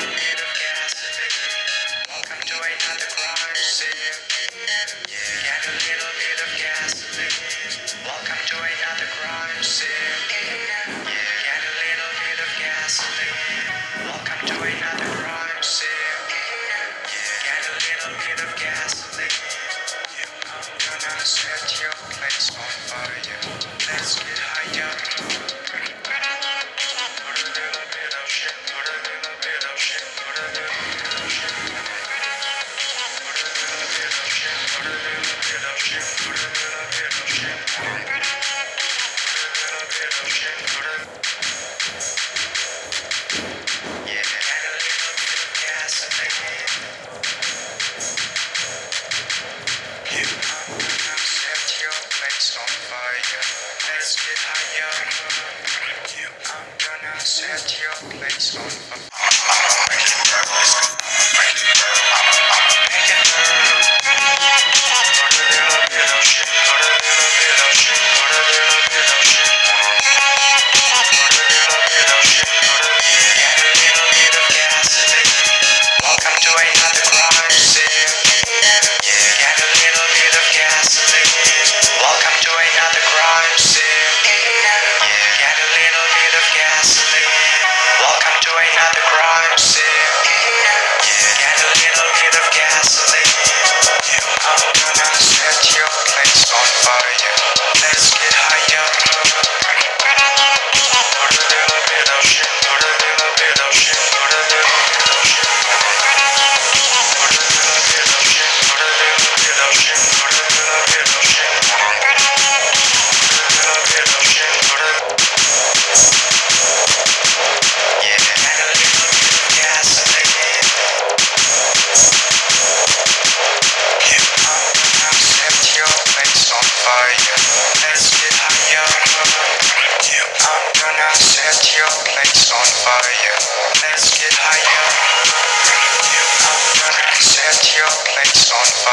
Welcome bit of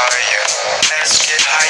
Let's get higher.